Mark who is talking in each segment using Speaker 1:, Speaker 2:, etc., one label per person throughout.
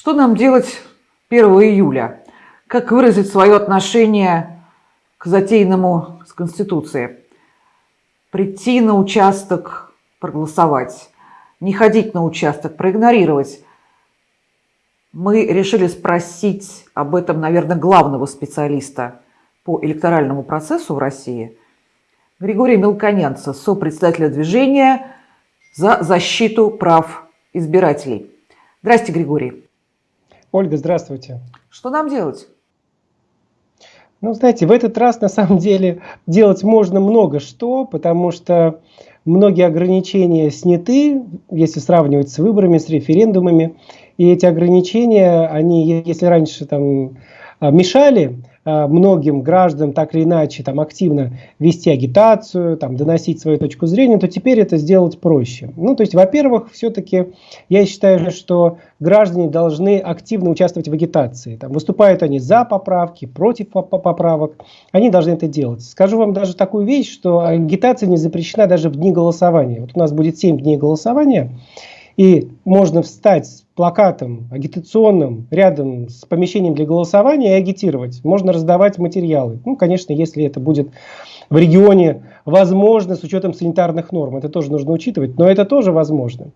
Speaker 1: Что нам делать 1 июля? Как выразить свое отношение к затеянному с Конституцией? Прийти на участок, проголосовать, не ходить на участок, проигнорировать. Мы решили спросить об этом, наверное, главного специалиста по электоральному процессу в России, Григория Мелконянца, сопредседателя движения за защиту прав избирателей. Здрасте, Григорий.
Speaker 2: Ольга, здравствуйте.
Speaker 1: Что нам делать?
Speaker 2: Ну, знаете, в этот раз на самом деле делать можно много что, потому что многие ограничения сняты, если сравнивать с выборами, с референдумами. И эти ограничения, они, если раньше там а, мешали многим гражданам так или иначе там активно вести агитацию, там доносить свою точку зрения, то теперь это сделать проще. Ну, то есть, во-первых, все-таки я считаю, что граждане должны активно участвовать в агитации. Там, выступают они за поправки, против поправок, они должны это делать. Скажу вам даже такую вещь, что агитация не запрещена даже в дни голосования. Вот у нас будет 7 дней голосования, и можно встать с плакатом агитационным рядом с помещением для голосования и агитировать. Можно раздавать материалы. Ну, конечно, если это будет в регионе возможно с учетом санитарных норм. Это тоже нужно учитывать, но это тоже возможно.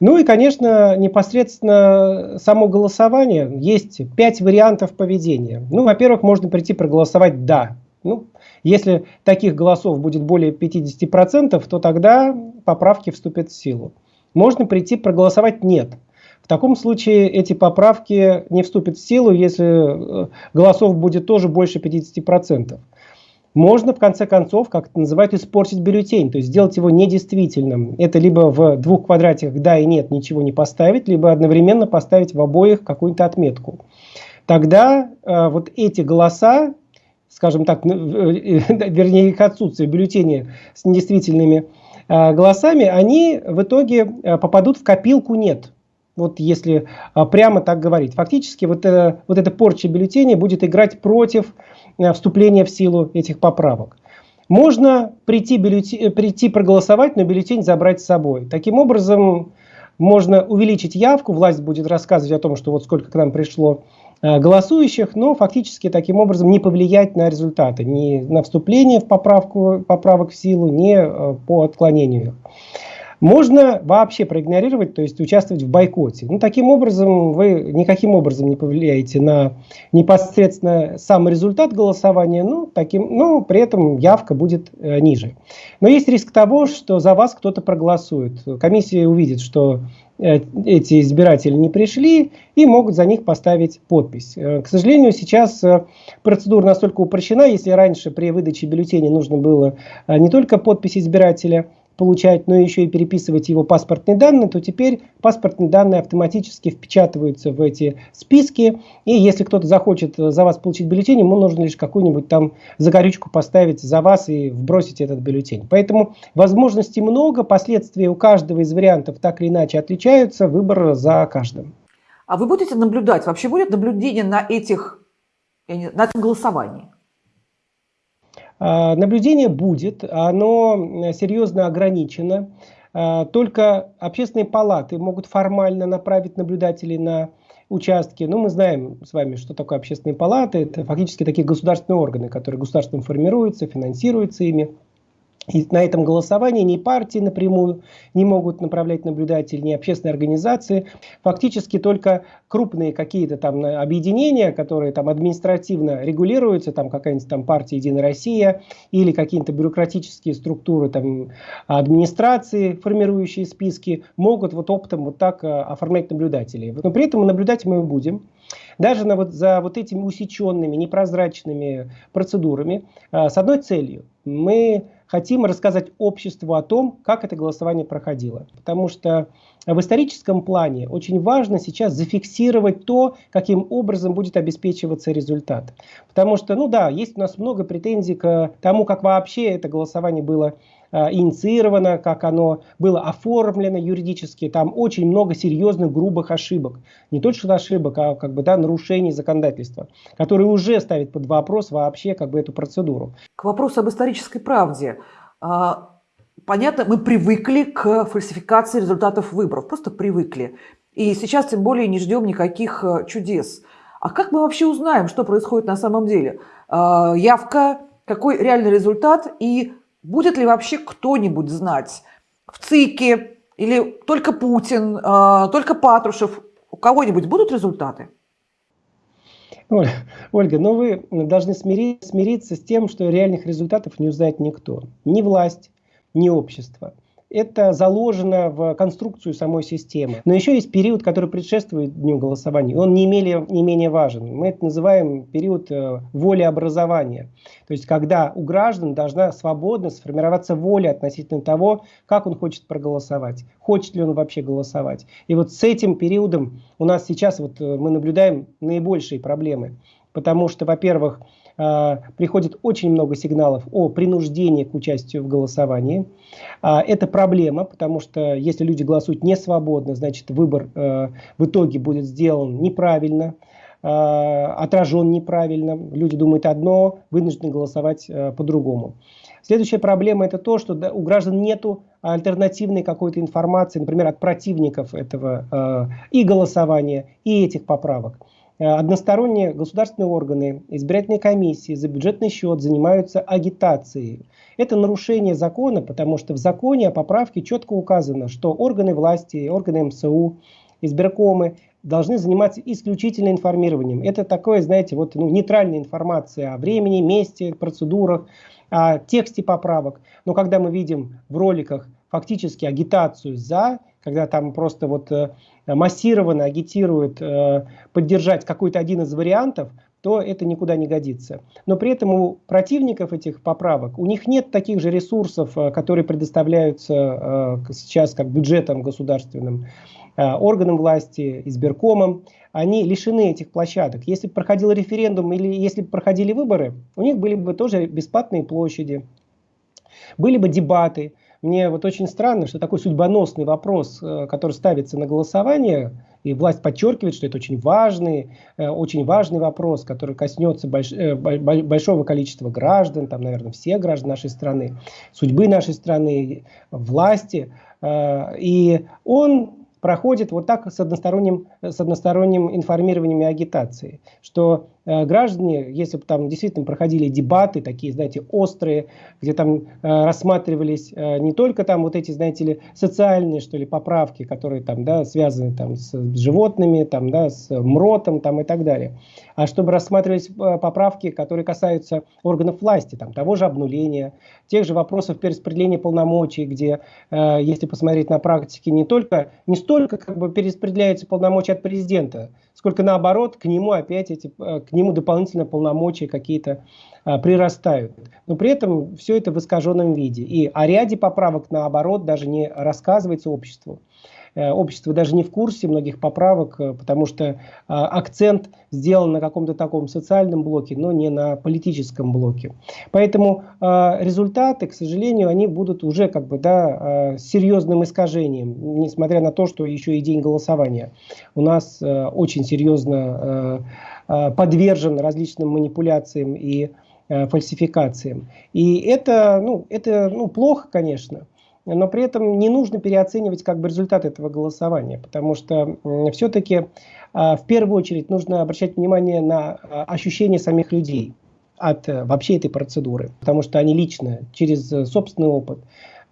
Speaker 2: Ну и, конечно, непосредственно само голосование. Есть пять вариантов поведения. Ну, во-первых, можно прийти проголосовать «да». Ну, если таких голосов будет более 50%, то тогда поправки вступят в силу можно прийти проголосовать «нет». В таком случае эти поправки не вступят в силу, если э, голосов будет тоже больше 50%. Можно, в конце концов, как это называют, испортить бюллетень, то есть сделать его недействительным. Это либо в двух квадратиках «да» и «нет» ничего не поставить, либо одновременно поставить в обоих какую-то отметку. Тогда э, вот эти голоса, скажем так, э, э, вернее их отсутствие, бюллетени с недействительными голосами, они в итоге э, попадут в копилку «нет». Вот если э, прямо так говорить. Фактически вот, вот эта порча бюллетеней будет играть против вступления в силу этих поправок. Можно прийти, бюллетень, прийти проголосовать, но бюллетень забрать с собой. Таким образом, можно увеличить явку, власть будет рассказывать о том, что вот сколько к нам пришло Э, голосующих, но фактически таким образом не повлиять на результаты, ни на вступление в поправку, поправок в силу, ни э, по отклонению. Можно вообще проигнорировать, то есть участвовать в бойкоте. Ну, таким образом вы никаким образом не повлияете на непосредственно сам результат голосования, но, таким, но при этом явка будет э, ниже. Но есть риск того, что за вас кто-то проголосует. Комиссия увидит, что Э, эти избиратели не пришли и могут за них поставить подпись. Э, к сожалению, сейчас э, процедура настолько упрощена, если раньше при выдаче бюллетеня нужно было не только подпись избирателя, получать, но еще и переписывать его паспортные данные, то теперь паспортные данные автоматически впечатываются в эти списки. И если кто-то захочет за вас получить бюллетень, ему нужно лишь какую-нибудь там загорючку поставить за вас и вбросить этот бюллетень. Поэтому возможностей много, последствия у каждого из вариантов так или иначе отличаются, выбор за каждым.
Speaker 1: А вы будете наблюдать, вообще будет наблюдение на этих, на этом голосовании?
Speaker 2: А, наблюдение будет, оно серьезно ограничено. А, только общественные палаты могут формально направить наблюдателей на участки. Ну, мы знаем с вами, что такое общественные палаты. Это фактически такие государственные органы, которые государством формируются, финансируются ими. И на этом голосовании ни партии напрямую не могут направлять наблюдателей, ни общественные организации. Фактически только крупные какие-то там объединения, которые там административно регулируются, там какая-нибудь там партия «Единая Россия» или какие-то бюрократические структуры там администрации, формирующие списки, могут вот оптом вот так а, оформлять наблюдателей. Но при этом наблюдать мы будем. Даже на вот, за вот этими усеченными, непрозрачными процедурами, а, с одной целью. Мы хотим рассказать обществу о том, как это голосование проходило. Потому что в историческом плане очень важно сейчас зафиксировать то, каким образом будет обеспечиваться результат. Потому что, ну да, есть у нас много претензий к тому, как вообще это голосование было инициировано, как оно было оформлено юридически. Там очень много серьезных, грубых ошибок. Не что ошибок, а как бы, да, нарушений законодательства, которые уже ставят под вопрос вообще как бы, эту процедуру.
Speaker 1: К вопросу об исторической правде. А, понятно, мы привыкли к фальсификации результатов выборов, просто привыкли. И сейчас тем более не ждем никаких э, чудес. А как мы вообще узнаем, что происходит на самом деле? Э, явка, какой реальный результат и будет ли вообще кто-нибудь знать в ЦИКе или только Путин, э, только Патрушев, у кого-нибудь будут результаты?
Speaker 2: Ольга, ну вы должны смириться, смириться с тем, что реальных результатов не узнает никто. Ни власть, ни общество это заложено в конструкцию самой системы. Но еще есть период, который предшествует дню голосования. Он не менее, не менее важен. Мы это называем период э, волеобразования. То есть, когда у граждан должна свободно сформироваться воля относительно того, как он хочет проголосовать, хочет ли он вообще голосовать. И вот с этим периодом у нас сейчас вот э, мы наблюдаем наибольшие проблемы. Потому что, во-первых, приходит очень много сигналов о принуждении к участию в голосовании. А, это проблема, потому что если люди голосуют не свободно, значит выбор э, в итоге будет сделан неправильно, э, отражен неправильно. Люди думают одно, вынуждены голосовать по-другому. Следующая проблема это то, что у граждан нету альтернативной какой-то информации, например, от противников этого и голосования, и этих поправок. Э, односторонние государственные органы, избирательные комиссии за бюджетный счет занимаются агитацией. Это нарушение закона, потому что в законе о поправке четко указано, что органы власти, органы МСУ, избиркомы должны заниматься исключительно информированием. Это такое, знаете, вот ну, нейтральная информация о времени, месте, процедурах, о тексте поправок. Но когда мы видим в роликах фактически агитацию за, когда там просто вот э, массированно агитируют э, поддержать какой-то один из вариантов, то это никуда не годится. Но при этом у противников этих поправок, у них нет таких же ресурсов, э, которые предоставляются сейчас как бюджетом государственным, органам власти, избиркомам. Они лишены этих площадок. Если бы проходил референдум или если бы проходили выборы, у них были бы тоже бесплатные площади, были бы дебаты, мне вот очень странно, что такой судьбоносный вопрос, э, который ставится на голосование, и власть подчеркивает, что это очень важный, э, очень важный вопрос, который коснется больш, э, большого количества граждан, там, наверное, всех граждан нашей страны, судьбы нашей страны, власти. И он проходит вот так с односторонним, с односторонним информированием и агитацией, что граждане, если бы там действительно проходили дебаты, такие, знаете, острые, где там э, рассматривались э, не только там вот эти, знаете ли, социальные, что ли, поправки, которые там, да, связаны там с животными, там, да, с МРОТом, там и так далее, а чтобы рассматривались э, поправки, которые касаются органов власти, там, того же обнуления, тех же вопросов перераспределения полномочий, где, э, если посмотреть на практике, не только, не столько столько как бы перераспределяются полномочия от президента, сколько наоборот к нему опять эти, э, к нему дополнительно полномочия какие-то а, прирастают. Но при этом все это в искаженном виде. И о ряде поправок наоборот даже не рассказывается обществу. Э, общество даже не в курсе многих поправок, э, потому что а, акцент сделан на каком-то таком социальном блоке, но не на политическом блоке. Поэтому результаты, к сожалению, они будут уже как бы да, серьезным искажением, несмотря на то, что еще и день голосования у нас э, очень серьезно подвержен различным манипуляциям и фальсификациям. И это, ну, это ну, плохо, конечно но при этом не нужно переоценивать как бы результат этого голосования, потому что все-таки а, в первую очередь нужно обращать внимание на а, ощущения самих людей от э, вообще этой процедуры, потому что они лично, через э, собственный опыт,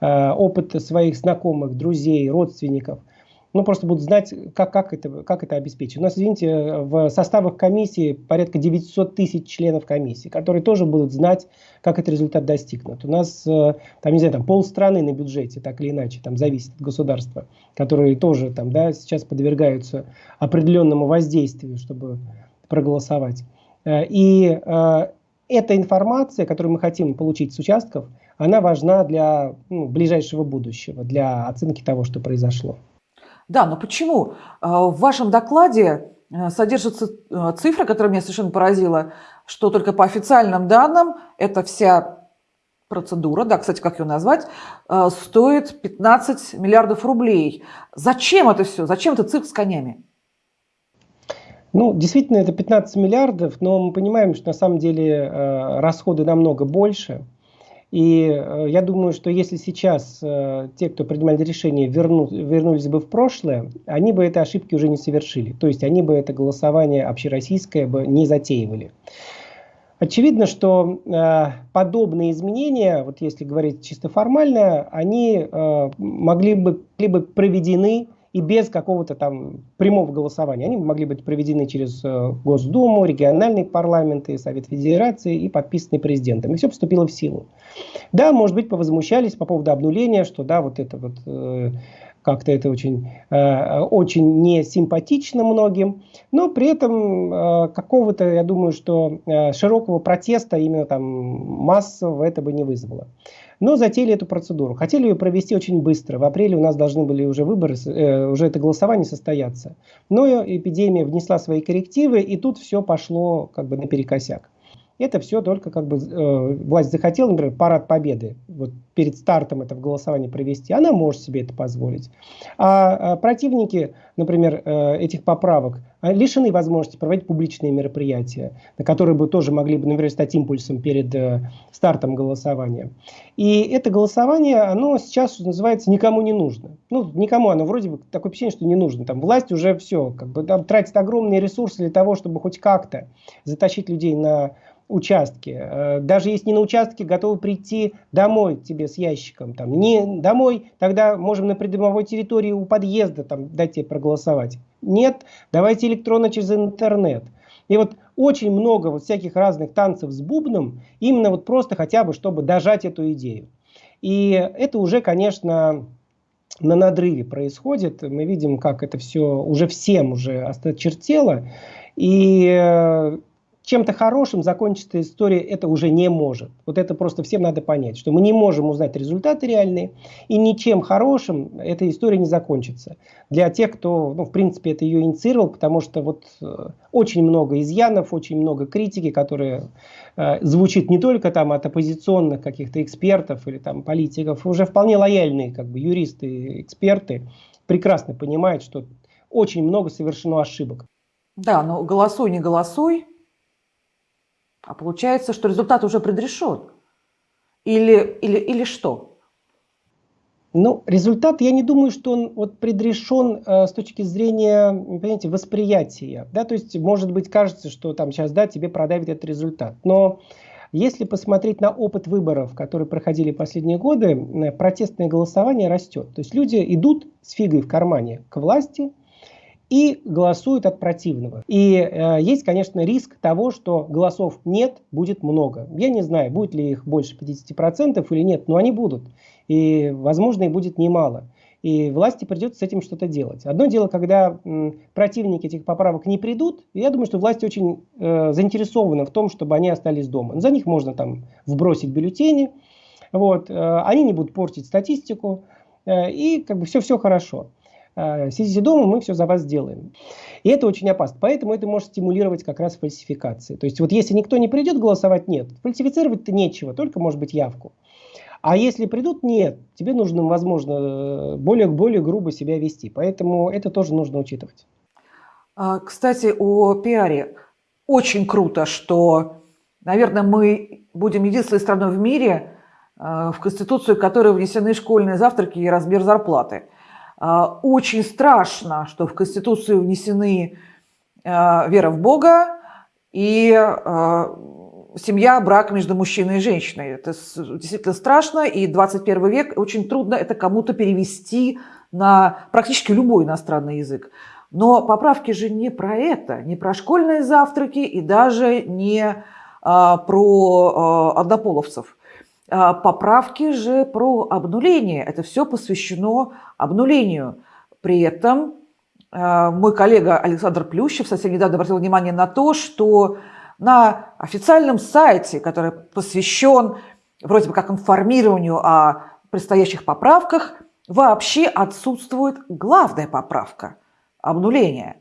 Speaker 2: а, опыт своих знакомых, друзей, родственников – ну, просто будут знать, как, как, это, как это обеспечить. У нас, извините, в составах комиссии порядка 900 тысяч членов комиссии, которые тоже будут знать, как этот результат достигнут. У нас, э, там, не знаю, там полстраны на бюджете, так или иначе, там зависит от государства, которые тоже там, да, сейчас подвергаются определенному воздействию, чтобы проголосовать. Э, и э, эта информация, которую мы хотим получить с участков, она важна для ну, ближайшего будущего, для оценки того, что произошло.
Speaker 1: Да, но почему? А, в вашем докладе э, содержится э, цифра, которая меня совершенно поразила, что только по официальным данным эта вся процедура, да, кстати, как ее назвать, э, стоит 15 миллиардов рублей. Зачем это все? Зачем это цирк с конями?
Speaker 2: Ну, действительно, это 15 миллиардов, но мы понимаем, что на самом деле расходы намного больше. И э, я думаю, что если сейчас э, те, кто принимали решение, верну, вернулись бы в прошлое, они бы этой ошибки уже не совершили. То есть они бы это голосование общероссийское бы не затеивали. Очевидно, что э, подобные изменения, вот если говорить чисто формально, они э, могли бы, бы проведены и без какого-то там прямого голосования. Они могли быть проведены через э, Госдуму, региональные парламенты, Совет Федерации и подписаны президентом. И все поступило в силу. Да, может быть, повозмущались по поводу обнуления, что да, вот это вот э, как-то это очень, э, очень не симпатично многим, но при этом какого-то, я думаю, что широкого протеста именно там массового это бы не вызвало. Но затеяли эту процедуру. Хотели ее провести очень быстро. В апреле у нас должны были уже выборы, э, уже это голосование состояться. Но эпидемия внесла свои коррективы, и тут все пошло как бы наперекосяк. Это все только как бы э, власть захотела, например, парад победы вот перед стартом этого голосования провести, она может себе это позволить. А, а противники, например, э, этих поправок лишены возможности проводить публичные мероприятия, на которые бы тоже могли бы, например, стать импульсом перед э, стартом голосования. И это голосование, оно сейчас называется никому не нужно. Ну, никому оно вроде бы такое впечатление, что не нужно. Там власть уже все, как бы там тратит огромные ресурсы для того, чтобы хоть как-то затащить людей на участке. Э, даже если не на участке, готовы прийти домой тебе с ящиком. Там, не домой, тогда можем на придомовой территории у подъезда там, дать тебе проголосовать. Нет, давайте электронно через интернет. И вот очень много вот всяких разных танцев с бубном, именно вот просто хотя бы, чтобы дожать эту идею. И это уже, конечно, на надрыве происходит. Мы видим, как это все уже всем уже осточертело. И э, чем-то хорошим закончится история это уже не может. Вот это просто всем надо понять, что мы не можем узнать результаты реальные, и ничем хорошим эта история не закончится. Для тех, кто, ну, в принципе, это ее инициировал, потому что вот э, очень много изъянов, очень много критики, которая э, звучит не только там от оппозиционных каких-то экспертов или там политиков, уже вполне лояльные как бы юристы, эксперты прекрасно понимают, что очень много совершено ошибок.
Speaker 1: Да, но голосуй, не голосуй, а получается, что результат уже предрешен. Или, или, или что?
Speaker 2: Ну, результат, я не думаю, что он вот предрешен э, с точки зрения, понимаете, восприятия. Да? То есть, может быть, кажется, что там сейчас, да, тебе продавит этот результат. Но если посмотреть на опыт выборов, которые проходили последние годы, протестное голосование растет. То есть люди идут с фигой в кармане к власти, и голосуют от противного. И э, есть, конечно, риск того, что голосов нет, будет много. Я не знаю, будет ли их больше 50% или нет, но они будут. И, возможно, и будет немало. И власти придется с этим что-то делать. Одно дело, когда м, противники этих поправок не придут, я думаю, что власти очень э, заинтересованы в том, чтобы они остались дома. За них можно там вбросить бюллетени, вот, э, они не будут портить статистику, э, и как бы все-все хорошо. Э, сидите дома, мы все за вас сделаем. И это очень опасно. Поэтому это может стимулировать как раз фальсификации. То есть вот если никто не придет голосовать, нет. Фальсифицировать-то нечего, только может быть явку. А если придут, нет. Тебе нужно, возможно, более, более грубо себя вести. Поэтому это тоже нужно учитывать.
Speaker 1: А, кстати, о пиаре. Очень круто, что, наверное, мы будем единственной страной в мире, э, в Конституцию которой внесены школьные завтраки и размер зарплаты. А, очень страшно, что в Конституцию внесены а, вера в Бога и а, семья, брак между мужчиной и женщиной. Это действительно страшно, и 21 век очень трудно это кому-то перевести на практически любой иностранный язык. Но поправки же не про это, не про школьные завтраки и даже не а, про а, однополовцев. А, поправки же про обнуление. Это все посвящено обнулению. При этом а, мой коллега Александр Плющев совсем недавно обратил внимание на то, что на официальном сайте, который посвящен вроде бы как информированию о предстоящих поправках, вообще отсутствует главная поправка – обнуление.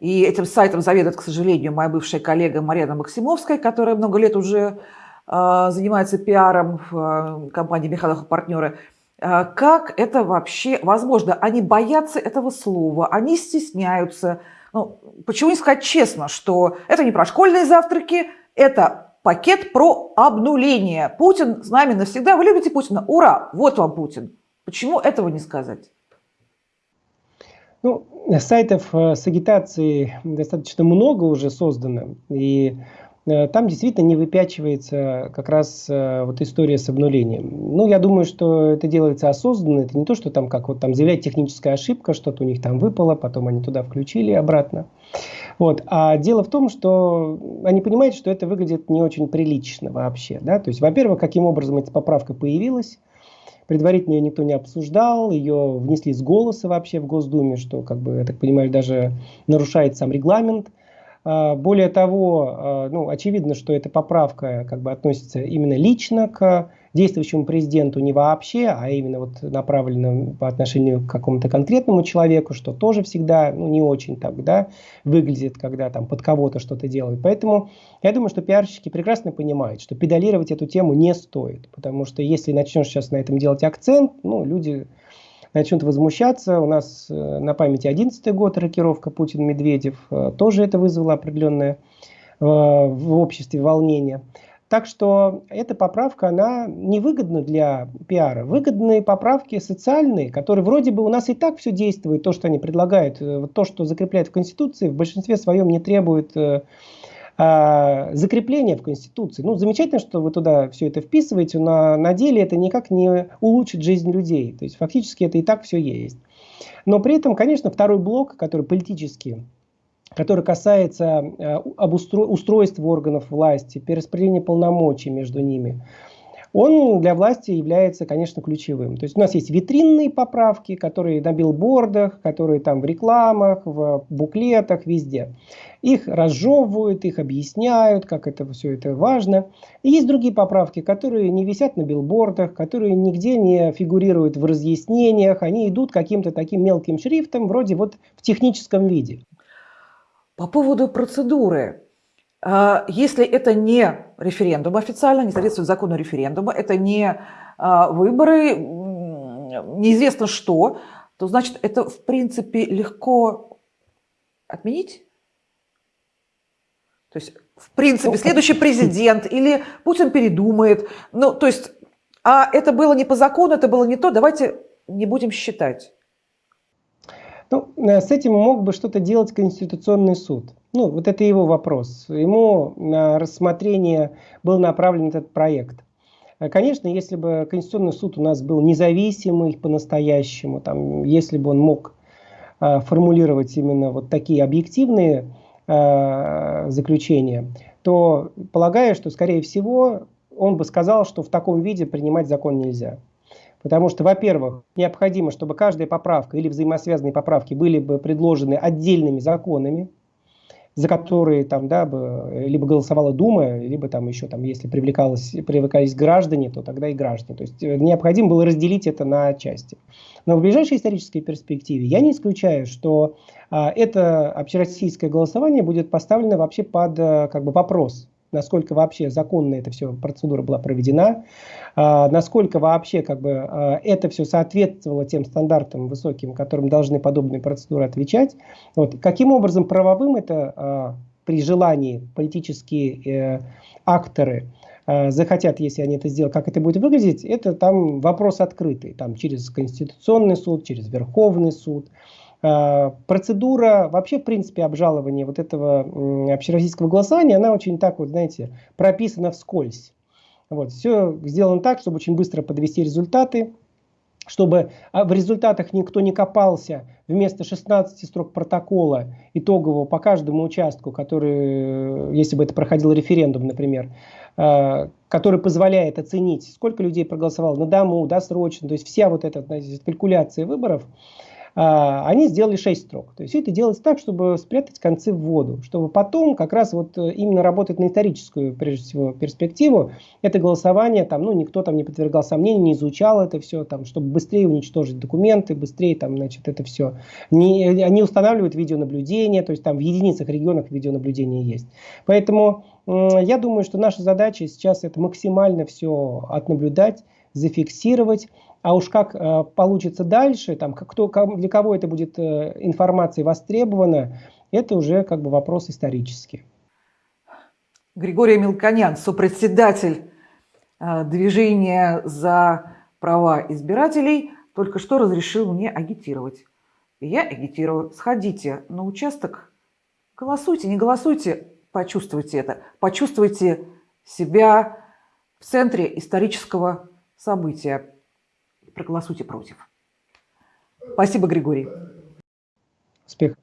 Speaker 1: И этим сайтом заведует, к сожалению, моя бывшая коллега Марьяна Максимовская, которая много лет уже занимается пиаром в а, компании Михайлов и партнеры. А, как это вообще возможно? Они боятся этого слова, они стесняются. Ну, почему не сказать честно, что это не про школьные завтраки, это пакет про обнуление. Путин с нами навсегда. Вы любите Путина? Ура! Вот вам Путин. Почему этого не сказать?
Speaker 2: Ну, сайтов э, с агитацией достаточно много уже создано. И там действительно не выпячивается как раз э, вот история с обнулением. Ну, я думаю, что это делается осознанно. Это не то, что там как вот там заявлять техническая ошибка, что-то у них там выпало, потом они туда включили обратно. Вот. А дело в том, что они понимают, что это выглядит не очень прилично вообще. Да? То есть, во-первых, каким образом эта поправка появилась, предварительно ее никто не обсуждал, ее внесли с голоса вообще в Госдуме, что, как бы, я так понимаю, даже нарушает сам регламент. А, более того, а, ну, очевидно, что эта поправка как бы относится именно лично к действующему президенту не вообще, а именно вот направлена по отношению к какому-то конкретному человеку, что тоже всегда ну, не очень так да, выглядит, когда там под кого-то что-то делают. Поэтому я думаю, что пиарщики прекрасно понимают, что педалировать эту тему не стоит, потому что если начнешь сейчас на этом делать акцент, ну, люди начнут возмущаться. У нас э, на памяти 11 год рокировка Путин-Медведев. Э, тоже это вызвало определенное э, в обществе волнение. Так что эта поправка, она невыгодна для пиара. Выгодные поправки социальные, которые вроде бы у нас и так все действует, то, что они предлагают, то, что закрепляют в Конституции, в большинстве своем не требует а, закрепление в Конституции. Ну, замечательно, что вы туда все это вписываете, но на деле это никак не улучшит жизнь людей. То есть фактически это и так все есть. Но при этом, конечно, второй блок, который политический, который касается э, обустро устройства органов власти, перераспределения полномочий между ними, он для власти является, конечно, ключевым. То есть у нас есть витринные поправки, которые на билбордах, которые там в рекламах, в буклетах, везде. Их разжевывают, их объясняют, как это все это важно. И есть другие поправки, которые не висят на билбордах, которые нигде не фигурируют в разъяснениях, они идут каким-то таким мелким шрифтом, вроде вот в техническом виде.
Speaker 1: По поводу процедуры. А, если это не референдум официально, не соответствует закону референдума, это не а, выборы, неизвестно что, то значит это в принципе легко отменить? То есть, в принципе, ну, следующий президент или Путин передумает. Ну, то есть, а это было не по закону, это было не то, давайте не будем считать.
Speaker 2: Ну, э, с этим мог бы что-то делать Конституционный суд. Ну, вот это его вопрос. Ему на рассмотрение был направлен этот проект. Э, конечно, если бы Конституционный суд у нас был независимый по-настоящему, там, если бы он мог э, формулировать именно вот такие объективные э, заключения, то полагаю, что, скорее всего, он бы сказал, что в таком виде принимать закон нельзя. Потому что, во-первых, необходимо, чтобы каждая поправка или взаимосвязанные поправки были бы предложены отдельными законами, за которые там, да, либо голосовала Дума, либо там еще, там, если привлекалось, привлекались граждане, то тогда и граждане. То есть э, необходимо было разделить это на части. Но в ближайшей исторической перспективе я не исключаю, что а, это общероссийское голосование будет поставлено вообще под а, как бы вопрос насколько вообще законно эта все процедура была проведена, а, насколько вообще как бы а, это все соответствовало тем стандартам высоким, которым должны подобные процедуры отвечать. Вот. Каким образом правовым это а, при желании политические э, акторы захотят, если они это сделают, как это будет выглядеть, это там вопрос открытый, там через Конституционный суд, через Верховный суд. А, процедура вообще, в принципе, обжалования вот этого общероссийского голосования, она очень так вот, знаете, прописана вскользь. Вот, все сделано так, чтобы очень быстро подвести результаты, чтобы а, в результатах никто не копался вместо 16 строк протокола итогового по каждому участку, который, если бы это проходил референдум, например, а, который позволяет оценить, сколько людей проголосовало на дому, досрочно, то есть вся вот эта калькуляция выборов, они сделали 6 строк. То есть это делается так, чтобы спрятать концы в воду, чтобы потом как раз вот э, именно работать на историческую, прежде всего, перспективу. Это голосование, там, ну, никто там не подвергал сомнений, не изучал это все, там, чтобы быстрее уничтожить документы, быстрее там, значит, это все. Не, они устанавливают видеонаблюдение, то есть там в единицах регионах видеонаблюдение есть. Поэтому я думаю, что наша задача сейчас это максимально все отнаблюдать, зафиксировать, а уж как э, получится дальше, там, кто, для кого это будет э, информация востребована, это уже как бы вопрос исторический.
Speaker 1: Григорий Мелконян, сопредседатель э, движения за права избирателей, только что разрешил мне агитировать. И я агитирую. Сходите на участок, голосуйте, не голосуйте, почувствуйте это. Почувствуйте себя в центре исторического события проголосуйте против. Спасибо, Григорий.
Speaker 2: Успехов.